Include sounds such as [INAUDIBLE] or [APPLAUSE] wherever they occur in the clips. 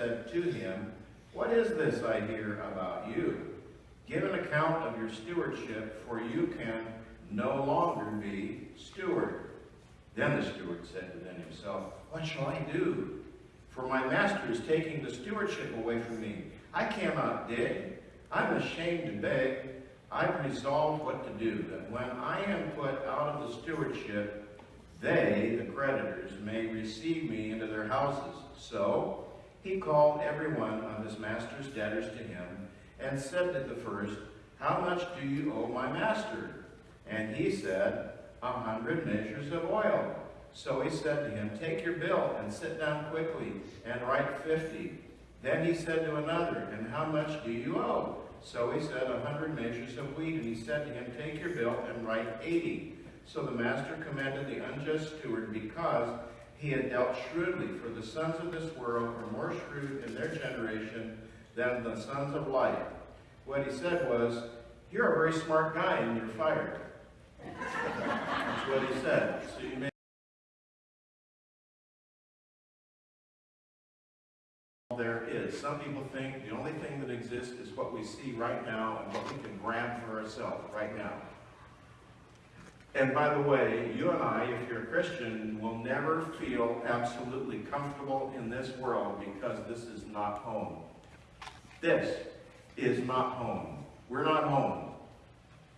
said to him, What is this I hear about you? Give an account of your stewardship, for you can no longer be steward. Then the steward said within himself, What shall I do? For my master is taking the stewardship away from me. I cannot dig. I'm ashamed to beg. I've resolved what to do, that when I am put out of the stewardship, they, the creditors, may receive me into their houses. So he called every one of his master's debtors to him, and said to the first, How much do you owe my master? And he said, A hundred measures of oil. So he said to him, Take your bill and sit down quickly, and write fifty. Then he said to another, And how much do you owe? So he said, A hundred measures of wheat. And he said to him, Take your bill and write eighty. So the master commanded the unjust steward because he had dealt shrewdly, for the sons of this world were more shrewd in their generation than the sons of light. What he said was, You're a very smart guy and you're fired. That's what he said. So you may there is. Some people think the only thing that exists is what we see right now and what we can grab for ourselves right now. And by the way, you and I, if you're a Christian, will never feel absolutely comfortable in this world because this is not home. This is not home. We're not home.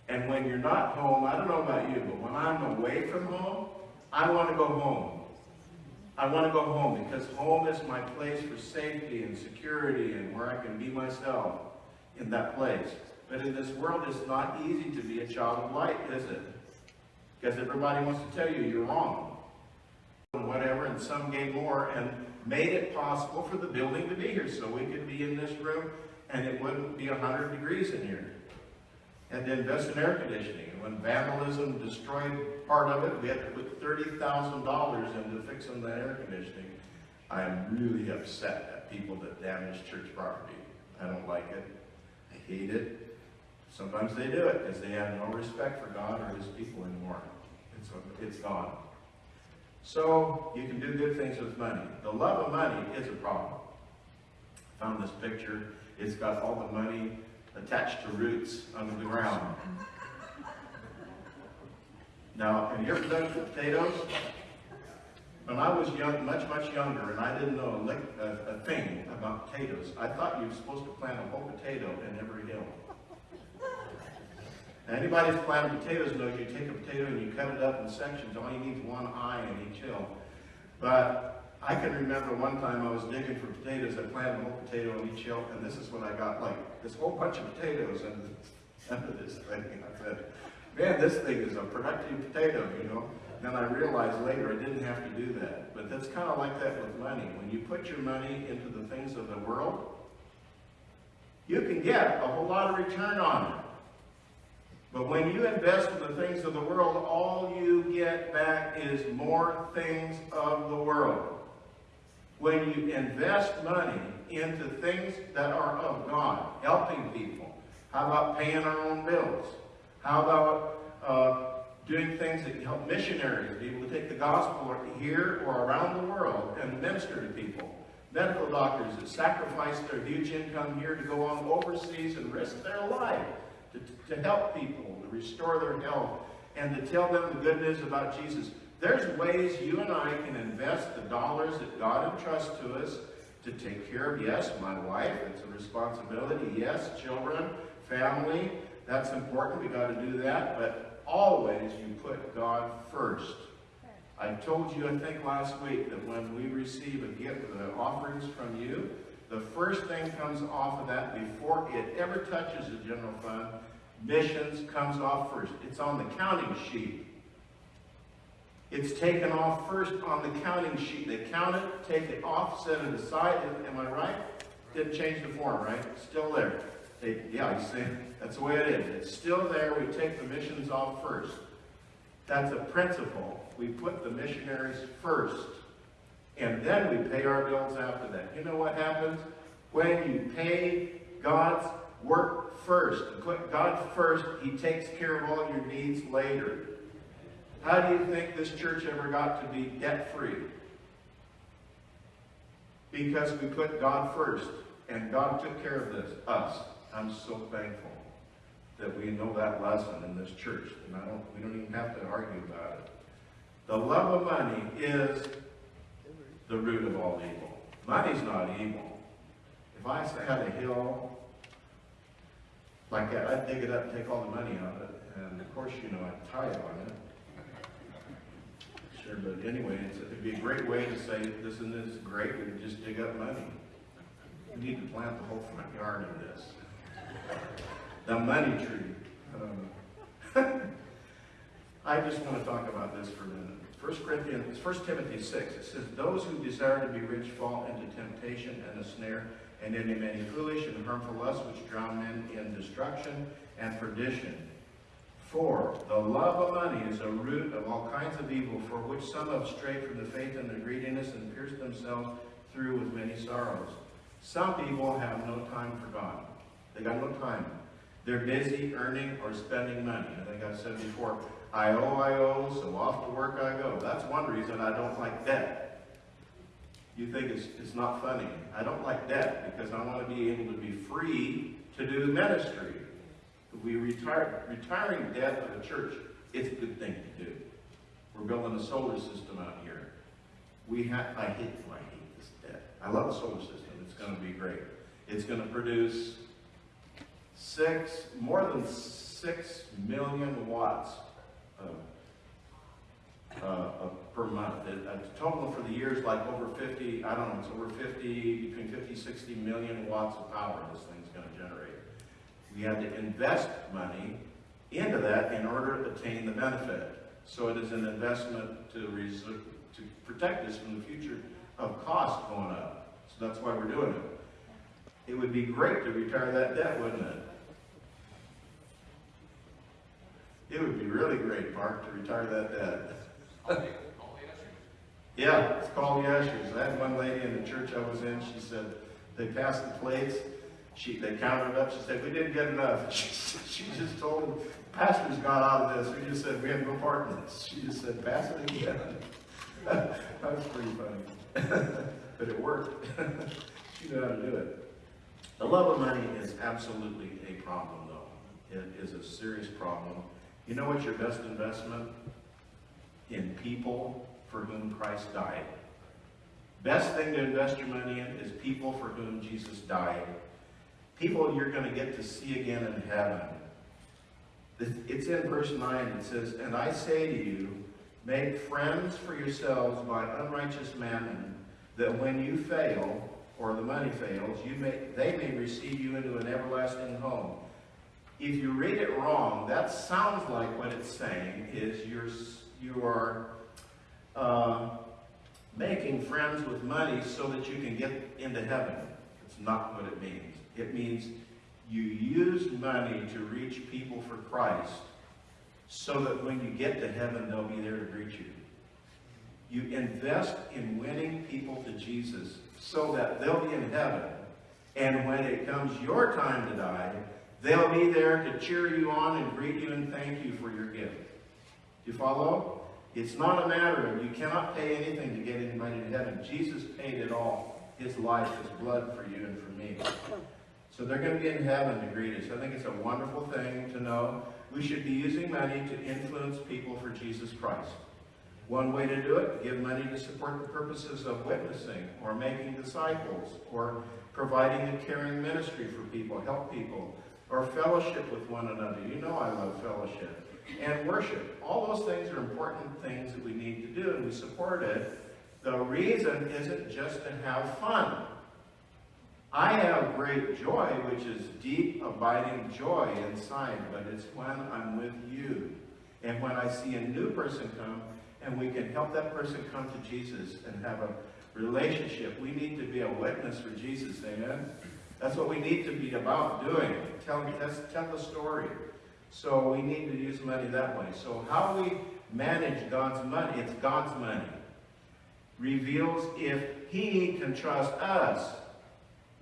And when you're not home, I don't know about you, but when I'm away from home, I want to go home. I want to go home because home is my place for safety and security and where I can be myself in that place. But in this world, it's not easy to be a child of light, is it? Because everybody wants to tell you you're wrong. And whatever, and some gave more and made it possible for the building to be here so we could be in this room and it wouldn't be 100 degrees in here. And to invest in air conditioning. And when vandalism destroyed part of it, we had to put $30,000 into fixing the air conditioning. I am really upset at people that damage church property. I don't like it. I hate it. Sometimes they do it because they have no respect for God or his people anymore. So it's gone. So you can do good things with money. The love of money is a problem. I found this picture. It's got all the money attached to roots under the ground. Now, have you ever done potatoes? When I was young, much, much younger, and I didn't know a, a, a thing about potatoes, I thought you were supposed to plant a whole potato in every hill. Now, anybody who's planted potatoes knows you take a potato and you cut it up in sections. All you need is one eye in each hill. But I can remember one time I was digging for potatoes. I planted a whole potato in each hill, and this is what I got, like this whole bunch of potatoes under, under [LAUGHS] this thing. I said, man, this thing is a productive potato, you know. Then I realized later I didn't have to do that. But that's kind of like that with money. When you put your money into the things of the world, you can get a whole lot of return on it. But when you invest in the things of the world, all you get back is more things of the world. When you invest money into things that are of God, helping people, how about paying our own bills? How about uh, doing things that help missionaries be able to take the gospel here or around the world and minister to people? Medical doctors that sacrifice their huge income here to go on overseas and risk their life to, to help people, to restore their health, and to tell them the good news about Jesus. There's ways you and I can invest the dollars that God entrusts to us to take care of, yes, my wife, it's a responsibility, yes, children, family, that's important, we got to do that, but always you put God first. I told you, I think last week, that when we receive a gift, the offerings from you, The first thing comes off of that before it ever touches the general fund. Missions comes off first. It's on the counting sheet. It's taken off first on the counting sheet. They count it, take it off, set it aside. Am I right? Didn't change the form, right? Still there. They, yeah, you see, that's the way it is. It's still there. We take the missions off first. That's a principle. We put the missionaries first. And then we pay our bills after that. You know what happens? When you pay God's work first, put God first, He takes care of all your needs later. How do you think this church ever got to be debt free? Because we put God first, and God took care of this, us. I'm so thankful that we know that lesson in this church, and I don't, we don't even have to argue about it. The love of money is the root of all evil. Money's not evil. If I had a hill like that, I'd dig it up and take all the money out of it, and of course, you know, I'd tithe on it. Sure, but anyway, it'd be a great way to say this and this is great, we just dig up money. We need to plant the whole front yard of this. The money tree. Um, [LAUGHS] I just want to talk about this for a minute. First Corinthians, First Timothy 6, it says, Those who desire to be rich fall into temptation and a snare, and into many foolish and harmful lusts which drown men in destruction and perdition. For the love of money is a root of all kinds of evil, for which some have strayed from the faith and the greediness and pierced themselves through with many sorrows. Some people have no time for God. They got no time. They're busy earning or spending money. I think I've said before, I owe, I owe, so off to work I go. That's one reason I don't like debt. You think it's, it's not funny. I don't like debt because I want to be able to be free to do ministry. We retire, retiring debt of a church, it's a good thing to do. We're building a solar system out here. We have, I hate, I hate this debt. I love the solar system. It's going to be great. It's going to produce six, more than six million watts uh, of per month. It, a total for the year is like over 50, I don't know, it's over 50, between 50, 60 million watts of power this thing's going to generate. We have to invest money into that in order to attain the benefit. So it is an investment to, to protect us from the future of cost going up. So that's why we're doing it. It would be great to retire that debt, wouldn't it? It would be really great, Mark, to retire that debt. yeah, it's called the ushers. I had one lady in the church I was in, she said, they passed the plates, she, they counted up, she said, we didn't get enough. [LAUGHS] She, she just told them, pastor's gone out of this. We just said, we have no part in this. She just said, pass it again. [LAUGHS] that was pretty funny. [LAUGHS] but it worked. she knew how to do it. The love of money is absolutely a problem, though. It is a serious problem. You know what's your best investment? In people for whom Christ died. Best thing to invest your money in is people for whom Jesus died. People you're going to get to see again in heaven. It's in verse 9. It says, And I say to you, make friends for yourselves by unrighteous mammon, that when you fail, or the money fails, you may, they may receive you into an everlasting home. If you read it wrong, that sounds like what it's saying is you're, you are uh, making friends with money so that you can get into heaven. It's not what it means. It means you use money to reach people for Christ so that when you get to heaven, they'll be there to greet you. You invest in winning people to Jesus so that they'll be in heaven. And when it comes your time to die, they'll be there to cheer you on and greet you and thank you for your gift. Do you follow? It's not a matter of you cannot pay anything to get anybody to heaven. Jesus paid it all. His life, his blood for you and for me. So they're going to be in heaven to greet us. I think it's a wonderful thing to know. We should be using money to influence people for Jesus Christ. One way to do it, give money to support the purposes of witnessing or making disciples or providing a caring ministry for people, help people, or fellowship with one another. You know I love fellowship. And worship. All those things are important things that we need to do, and we support it. The reason isn't just to have fun. I have great joy, which is deep, abiding joy inside, but it's when I'm with you. And when I see a new person come, and we can help that person come to Jesus and have a relationship. We need to be a witness for Jesus, amen? That's what we need to be about doing. Tell, tell the story. So we need to use money that way. So how we manage God's money, it's God's money, reveals if he can trust us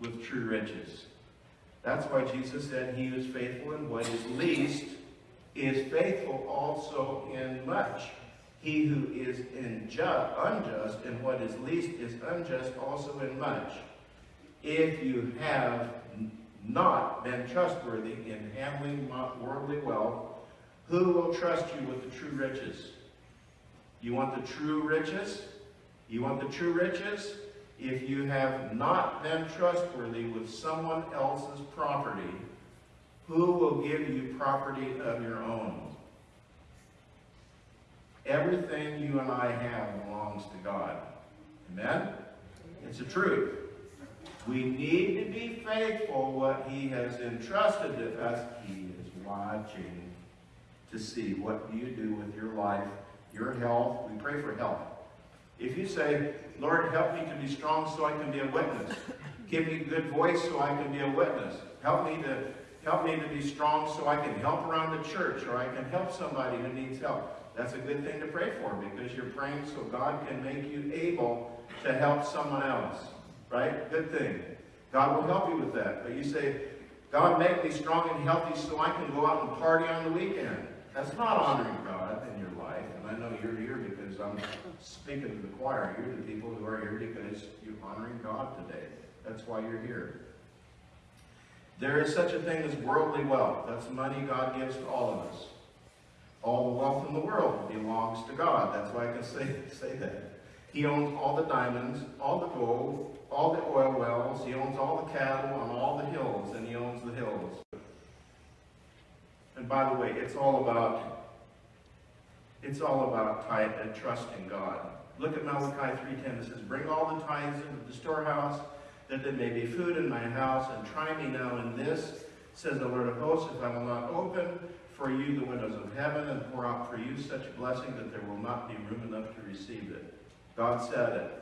with true riches. That's why Jesus said he is faithful in what is least is faithful also in much. He who is unjust in what is least is unjust also in much. If you have not been trustworthy in handling worldly wealth, who will trust you with the true riches? You want the true riches? You want the true riches? If you have not been trustworthy with someone else's property, who will give you property of your own? Everything you and I have belongs to God. Amen? It's the truth. We need to be faithful what he has entrusted to us. He is watching to see what you do with your life, your health. We pray for health. If you say, Lord, help me to be strong so I can be a witness. Give me a good voice so I can be a witness. Help me to help me to be strong so I can help around the church or I can help somebody who needs help. That's a good thing to pray for because you're praying so God can make you able to help someone else. Right? Good thing. God will help you with that. But you say, God, make me strong and healthy so I can go out and party on the weekend. That's not honoring God in your life. And I know you're here because I'm speaking to the choir. You're the people who are here because you're honoring God today. That's why you're here. There is such a thing as worldly wealth. That's money God gives to all of us. All the wealth in the world belongs to God. That's why I can say, [LAUGHS] say that. He owns all the diamonds, all the gold, all the oil wells. He owns all the cattle on all the hills, and he owns the hills. And by the way, it's all about it's all about tithe and trusting God. Look at Malachi 3.10. It says, Bring all the tithes into the storehouse, that there may be food in my house, and try me now in this, says the Lord of hosts, if I will not open for you the windows of heaven and pour out for you such blessing that there will not be room enough to receive it. God said it.